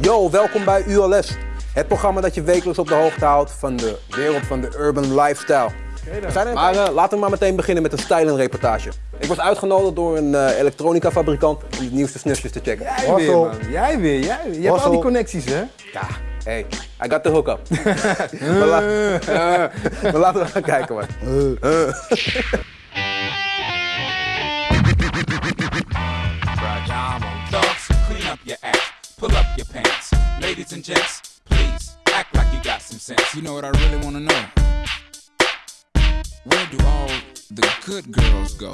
Yo, welkom bij ULS. Het programma dat je wekelijks op de hoogte houdt van de wereld van de urban lifestyle. We zijn er, maar eh, laten we maar meteen beginnen met een styling-reportage. Ik was uitgenodigd door een eh, elektronica fabrikant om de nieuwste snufjes te checken. Jij weer, man. Jij weer, jij weer. Je hebt al die connecties, hè? Ja, hey, I got the hookup. maar, la- eh, maar laten we gaan kijken, man. pants. Ladies and gents, please act like you got some sense. You know what I really want to know? Where do all the good girls go?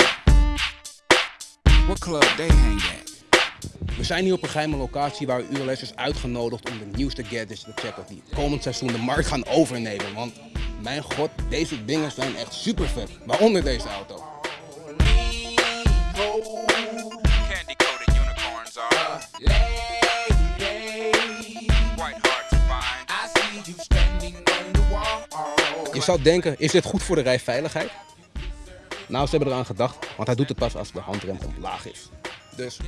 What club they hang at? We zijn hier op een geheime locatie waar ULS is uitgenodigd om de nieuwste gadgets te checken die komend seizoen de markt gaan overnemen. Want mijn god, deze dingen zijn echt super vet. Waaronder deze auto. Je zou denken, is dit goed voor de rijveiligheid? Nou, ze hebben eraan gedacht, want hij doet het pas als de handrem omlaag is. Dus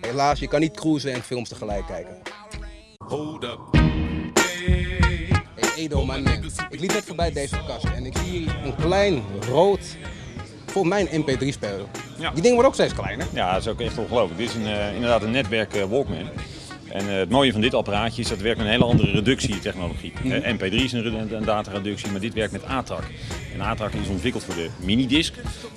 helaas, je kan niet cruisen en films tegelijk kijken. Hold up. Hey Edo, mijn man. Ik liep net voorbij deze kast en ik zie hier een klein rood, volgens mij een MP3-speler. Ja. Die dingen worden ook steeds kleiner. Ja, dat is ook echt ongelooflijk. Dit is een, eh, inderdaad een netwerk eh, Walkman. En eh, het mooie van dit apparaatje is dat het werkt met een hele andere reductietechnologie. Eh, MP3 is een, een datareductie, maar dit werkt met ATRAC. En ATRAC is ontwikkeld voor de minidisc.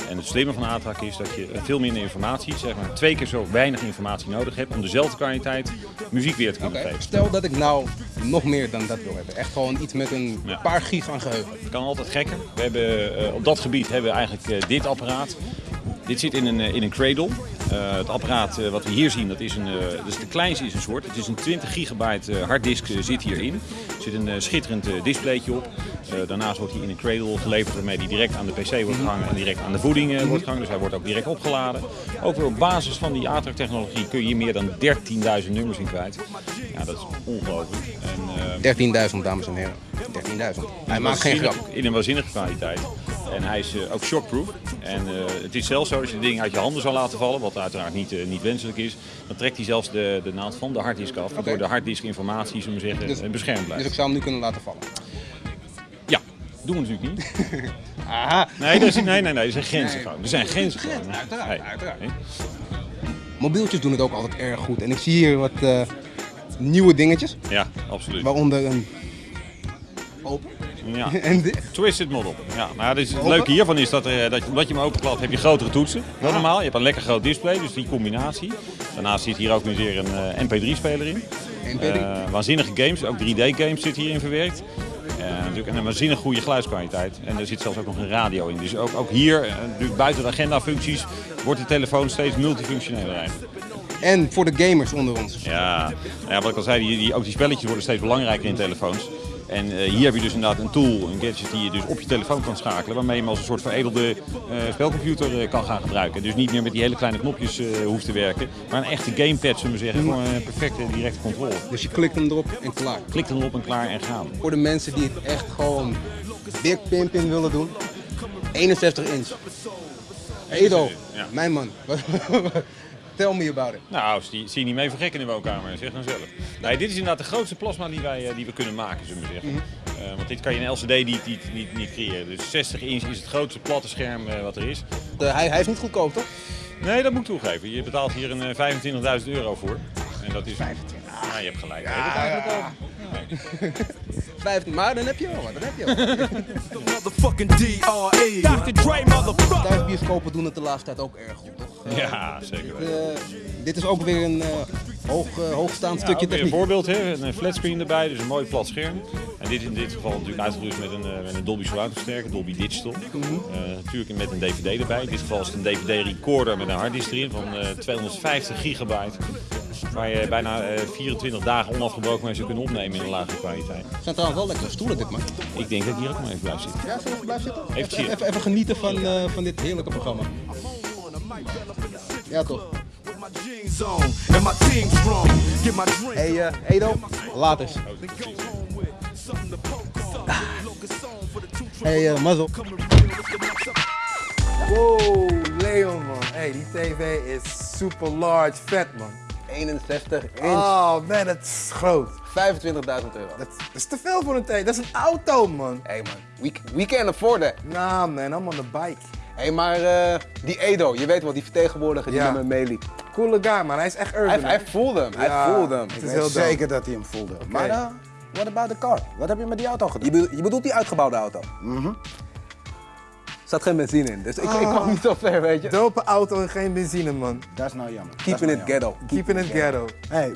En het slimme van ATRAC is dat je veel minder informatie, zeg maar twee keer zo weinig informatie nodig hebt om dezelfde kwaliteit muziek weer te kunnen Oké, geven. Stel dat ik nou nog meer dan dat wil hebben. Echt gewoon iets met een Ja. paar gig aan geheugen. Het kan altijd gekker. We hebben, eh, op dat gebied hebben we eigenlijk eh, dit apparaat. Dit zit in een, eh, in een cradle. Eh, het apparaat eh, wat we hier zien, dat is, een, eh, is de kleinste is een soort. Het is een 20 gigabyte harddisk zit hierin. Er zit een schitterend displaytje op. Daarnaast wordt hij in een cradle geleverd waarmee hij direct aan de pc wordt gehangen en direct aan de voeding wordt gehangen. Dus hij wordt ook direct opgeladen. Ook weer op basis van die ATRAC technologie kun je hier meer dan 13.000 nummers in kwijt. Ja, dat is ongelooflijk. En, eh, 13.000 dames en heren. 13.000. Hij maakt geen grap. in een waanzinnige kwaliteit. En hij is eh, ook shockproof. En eh, het is zelfs zo, als je het ding uit je handen zou laten vallen, wat uiteraard niet, eh, niet wenselijk is, dan trekt hij zelfs de, de naald van de harddisk af. Waardoor de harddisk informatie, zullen we zeggen, Dus- beschermd Dus blijft. ik zou hem nu kunnen laten vallen. Ja, doen we natuurlijk niet. Aha. Nee, er, is, nee, nee, nee, er zijn grenzen gewoon. Er zijn grenzen gewoon. Uiteraard, Nee. uiteraard. Nee. Mobieltjes doen het ook altijd erg goed. En ik zie hier wat nieuwe dingetjes. Ja, absoluut. Waaronder een open Ja. en dit. Twisted model. Ja, nou, het leuke hiervan is dat, eh, dat je, omdat je hem openklapt heb je grotere toetsen. Normaal. Je hebt een lekker groot display, dus die combinatie. Daarnaast zit hier ook nu weer een eh, MP3-speler in. MP3. Eh, waanzinnige games, ook 3D-games zitten hierin verwerkt. Natuurlijk een waanzinnig goede geluidskwaliteit. En er zit zelfs ook nog een radio in. Dus ook, ook hier, buiten de agenda-functies, wordt de telefoon steeds multifunctioneler eigenlijk. En voor de gamers onder ons. Ja, ja, wat ik al zei, die, die, ook die spelletjes worden steeds belangrijker in telefoons. En eh, hier heb je dus inderdaad een tool, een gadget die je dus op je telefoon kan schakelen. Waarmee je hem als een soort veredelde eh, spelcomputer eh, kan gaan gebruiken. Dus niet meer met die hele kleine knopjes hoeft te werken. Maar een echte gamepad, zullen we zeggen. Gewoon een perfecte directe controle. Dus je klikt hem erop en klaar. Klik erop en klaar en gaan. Voor de mensen die het echt gewoon dik pimpin willen doen. 61 inch. Edo, Ja. mijn man. Tell me about it. Nou, zie, zie je niet mee vergekken in de woonkamer, zeg dan zelf. Nee, dit is inderdaad de grootste plasma die, wij, eh, die we kunnen maken, zullen we zeggen. Eh, want dit kan je in LCD niet, niet, niet, niet creëren. Dus 60 inch is het grootste platte scherm eh, wat er is. De- hij, hij is niet goedkoop, toch? Nee, dat moet ik toegeven. Je betaalt hier een eh, 25.000 euro voor. En dat is 25. Ja, je hebt gelijk. Nee, dat is eigenlijk ook. 15, maar dan heb je wel wat. Dan heb je wel wat. Motherfucking DRE. Dr. Dre, motherfucker. Thuisbioscopen doen het de laatste tijd ook erg goed, toch? Ja, zeker. weten. Eh, dit is ook weer een eh, hoog, eh, hoogstaand Ja, stukje weer een techniek. voorbeeld, hè? een flatscreen erbij, dus een mooi plat scherm. En dit in dit geval natuurlijk uitgerust met een, eh, met een Dolby Surround versterker, Dolby Digital. Mhm. Eh, natuurlijk met een DVD erbij. In dit geval is het een DVD-recorder met een harddisk erin van eh, 250 gigabyte. Waar je bijna eh, 24 dagen onafgebroken mee zou kunnen opnemen in een lage kwaliteit. Het zijn trouwens wel lekkere stoelen dit man. Ik denk dat ik hier ook maar even blijf zitten. Ja, zullen we even blijven zitten? Even chillen. even, even genieten van, eh, van dit heerlijke programma. Ja toch. Hey eh, Edo, laat eens. Hey uh, Mazzel. Wow, Leon man. Hey, die tv is super large vet man. 61 inch. Oh man, dat is groot. 25.000 euro. Dat is te veel voor een tank. Dat is een auto, man. Hey man, we, we can afford that. Nah, man, I'm on the bike. Hé, maar eh, die Edo, je weet wel, die vertegenwoordiger die Ja. met me meeliep. Coole guy, man. Hij is echt urban. Hij, voelde hem, hij voelde hem. Het Ik is weet zeker dat hij hem voelde. Maar uh, what about the car? Wat heb je met die auto gedaan? Je, bedoelt, je bedoelt die uitgebouwde auto? Mhm. Zat geen benzine in, dus ik, ik kwam niet zo ver, weet je. Dope auto en geen benzine, man. Dat is nou jammer. Keeping it ghetto. Keeping it ghetto. Hey,